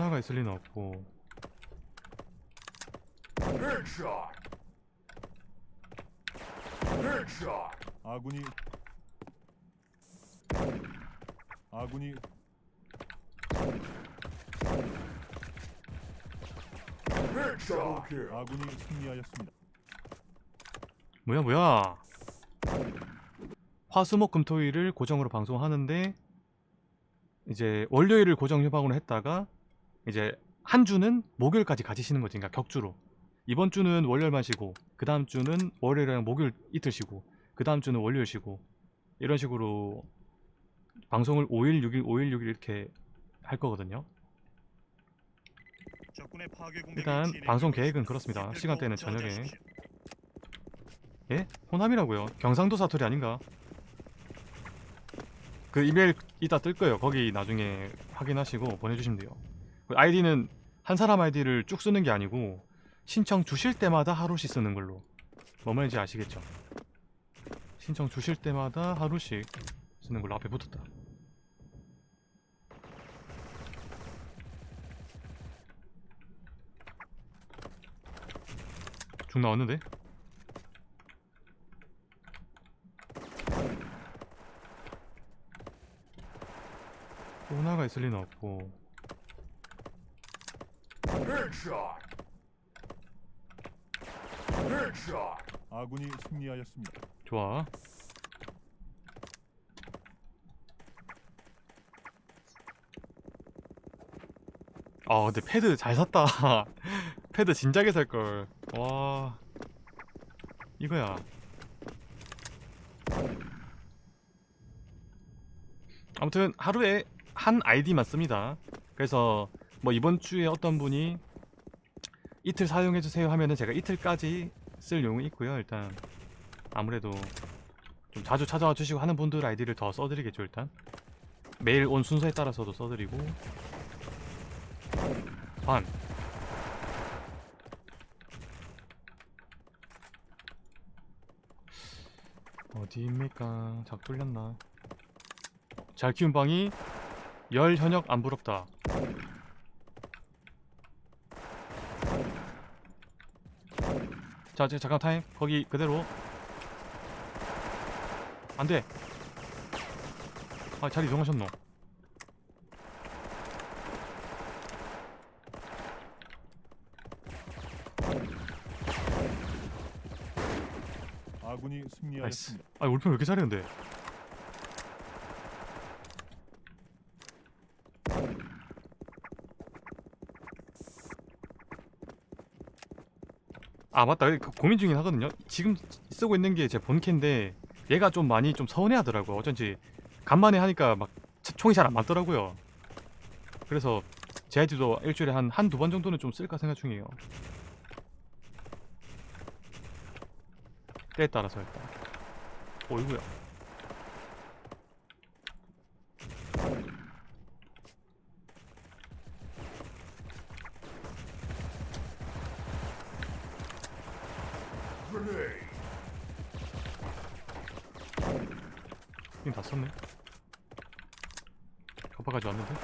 하나가 있을 리는 없고. 아군이 아군이. 아군이 승리하였습니다. 뭐야 뭐야 화수목금토일을 고정으로 방송하는데 이제 월요일을 고정 휴방으로 했다가 이제 한 주는 목요일까지 가지시는 거지 그러니까 격주로 이번 주는 월요일만 쉬고 그 다음 주는 월요일이랑 목요일 이틀 쉬고 그 다음 주는 월요일 쉬고 이런 식으로 방송을 5일 6일 5일 6일 이렇게 할 거거든요 일단 방송. 계획은 그렇습니다. 시간대는 저녁에. 예? 호남이라고요 경상도 사투리 아닌가? 그 이메일 이따 뜰 거예요 거기 나중에 확인하시고 보내주시면 돼요 그 아이디는 한 사람 아이디를 쭉 쓰는 게 아니고 신청 주실 때마다 하루씩 쓰는 걸로 뭐 말인지 아시겠죠? 신청 주실 때마다 하루씩 쓰는 걸로 앞에 붙었다 중 나왔는데? 또 하나가 있을 리는 없고. 아군이 승리하였습니다. 좋아. 아 근데 패드 잘 샀다. 패드 진작에 살걸. 와. 이거야. 아무튼 하루에 한 아이디만 씁니다. 그래서 뭐 이번 주에 어떤 분이 이틀 사용해주세요 하면은 제가 이틀까지 쓸 용이 있고요. 일단 아무래도 좀 자주 찾아와 주시고 하는 분들 아이디를 더 써드리겠죠 일단. 매일 온 순서에 따라서도 써드리고. 반. 어디입니까? 작 뚫렸나? 잘 키운 방이 열 현역 안 부럽다 자, 자 잠깐 타임. 거기 그대로. 안돼. 아 자리 이동하셨노? 아군이 승리하였습니다. 아 울편 왜 이렇게 잘해 근데 아 맞다. 그 고민 중이긴 하거든요. 지금 쓰고 있는 게 제 본캐인데 얘가 좀 많이 좀 서운해하더라고 어쩐지 간만에 하니까 막 차- 총이 잘 안 맞더라고요. 그래서 제 아이디도 일주일에 한 한 두 번 정도는 좀 쓸까 생각 중이에요. 때에 따라서 일단. 어이구야 Grenade. 이다 썼네 갚아가지 왔는데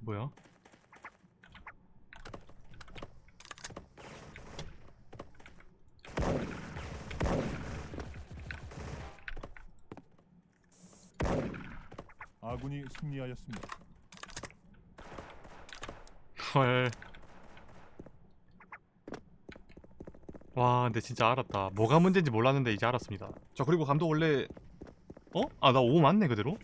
뭐야? 아군이 승리하였습니다. 헐. 와, 근데 진짜 알았다. 뭐가 문제인지 몰랐는데 이제 알았습니다. 자, 그리고 감독 원래 어? 아, 나 5 맞네 그대로?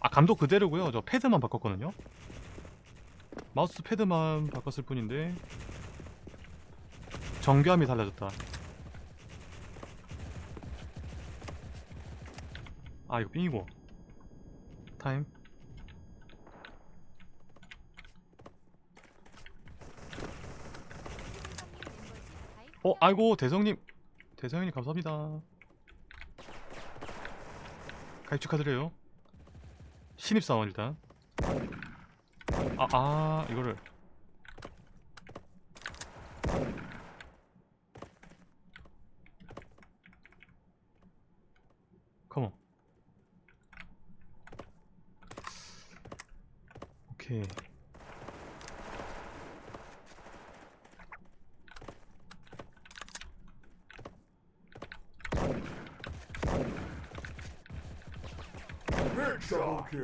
아, 감독 그대로고요. 저 패드만 바꿨거든요. 마우스 패드만 바꿨을 뿐인데 정교함이 달라졌다. 아, 이거 삥이고. 타임. 어, 아이고 대성님, 대성님 감사합니다. 가입 축하드려요. 신입사원 일단. 아, 아 이거를. 컴온 오케이.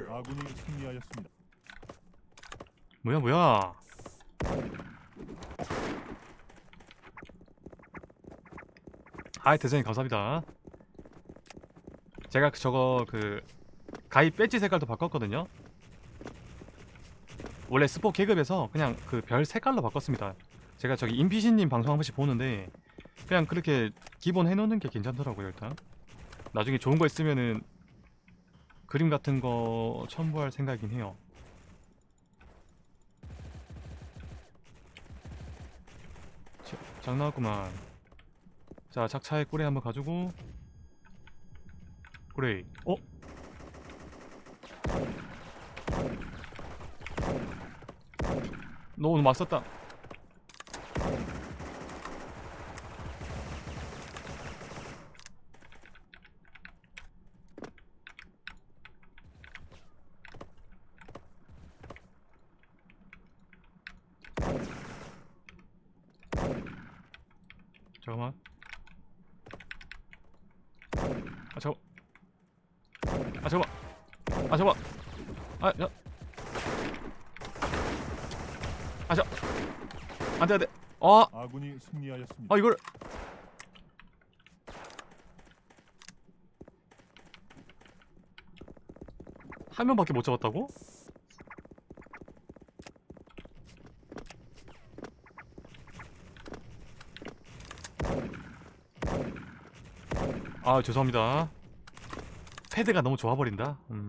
아군이 승리하였습니다. 뭐야 뭐야 아이 대장님 감사합니다 제가 그- 저거 그 가입 배지 색깔도 바꿨거든요 원래 스포 계급에서 그냥 그 별 색깔로 바꿨습니다. 제가 저기 임피신님 방송 한 번씩 보는데 그냥 그렇게 기본 해놓는 게 괜찮더라고요 일단. 나중에 좋은 거 있으면은 그림 같은 거 첨부할 생각이긴 해요. 자, 장 나왔구만. 자 작차에 꼬레 한번 가지고. 꼬레 어? 너 오늘 맞섰다. 잠깐만. 아 잠깐 아 잠깐 아 잠깐 아 야. 아저 안돼 안돼 아, 아군이 승리하였습니다. 아 이걸 한 명밖에 못 잡았다고? 아 죄송합니다 패드가 너무 좋아버린다 음.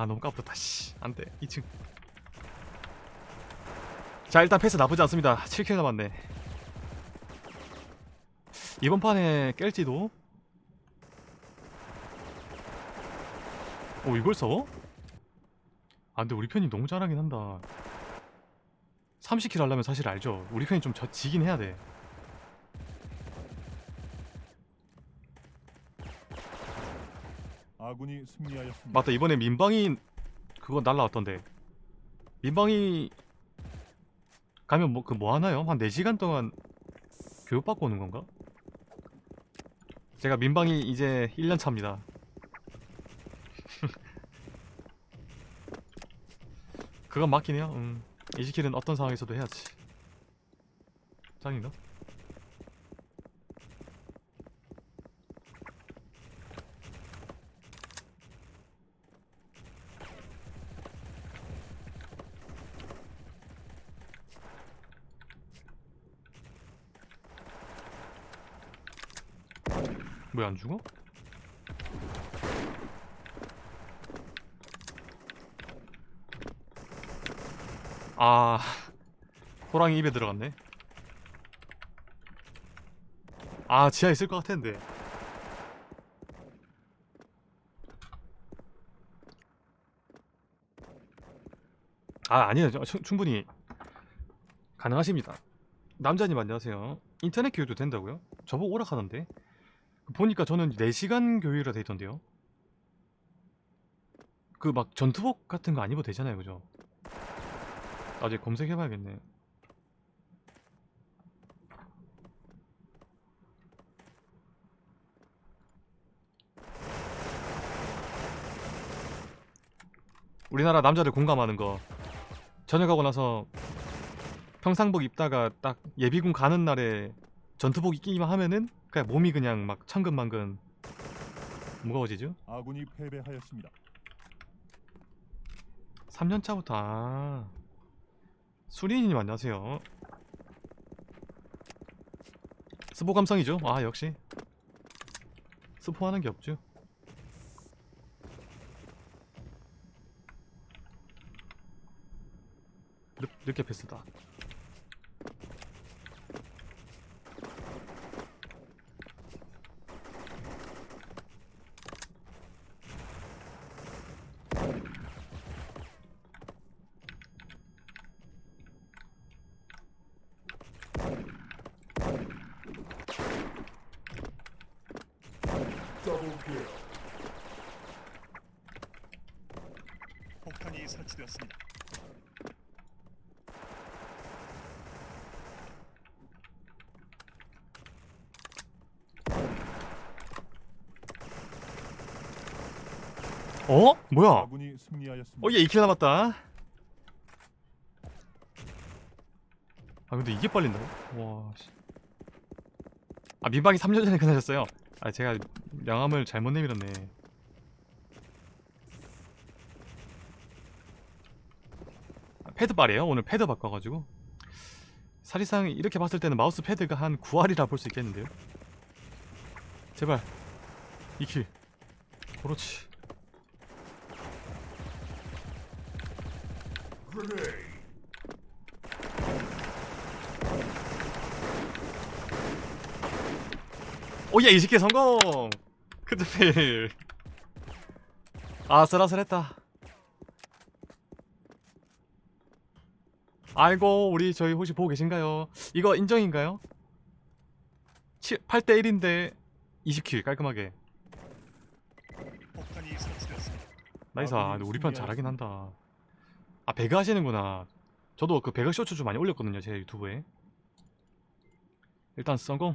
아 너무 까부렸다. 씨 안돼. 2층. 자 일단 패스 나쁘지 않습니다. 7킬 남았네. 이번 판에 깰지도? 오 이걸 써? 아 근데 우리 편이 너무 잘하긴 한다. 30킬 하려면 사실 알죠? 우리 편이 좀 져, 지긴 해야 돼 아군이 승리하였습니다. 맞다 이번에 민방위 그거 날라왔던데 민방위 가면 뭐그뭐 하나요? 한 4시간 동안 교육받고 오는 건가? 제가 민방위 이제 1년 차입니다 그건 맞긴 해요 음. 이지킬은 어떤 상황에서도 해야지 짱인가? 왜 안 죽어? 아 호랑이 입에 들어갔네. 아 지하에 있을 것 같았는데. 아 아니에요. 충분히 가능하십니다. 남자님 안녕하세요. 인터넷 교육도 된다고요? 저보고 오락하던데 보니까 저는 4시간 교육이라 돼 있던데요. 그 막 전투복 같은 거 안 입어도 되잖아요, 그죠? 나중에 검색해봐야겠네. 우리나라 남자들 공감하는 거 전역하고 나서 평상복 입다가 딱 예비군 가는 날에 전투복 입기만 하면은 그냥 몸이 그냥 막 천근만근 무거워지죠? 아군이 패배하였습니다. 3년 차부터 아 수리님 안녕하세요. 스포 감성이죠? 아 역시 스포하는 게 없죠. 르, 르케 패스다. 설치되었습니다. 어? 뭐야 아군이 승리하였습니다. 어 얘 2킬 남았다 아 근데 이게 빨린다고? 와 씨. 아 민방이 3년 전에 끝나셨어요 아 제가 명함을 잘못 내밀었네 패드빨이에요? 오늘 패드 바꿔가지고. 사실상 이렇게 봤을 때는 마우스 패드가 한 9할이라 볼 수 있겠는데요? 제발. 2 kill 그렇지. oh yeah 20개 성공! 크드필 아슬아슬했다 아이고 우리 저희 혹시 보고 계신가요? 이거 인정인가요? 8대 1인데 20 kill 깔끔하게. nice. 아 우리 편 잘하긴 한다. 아 배그 하시는구나. 저도 그 배그 쇼츠 좀 많이 올렸거든요 제 유튜브에. 일단 성공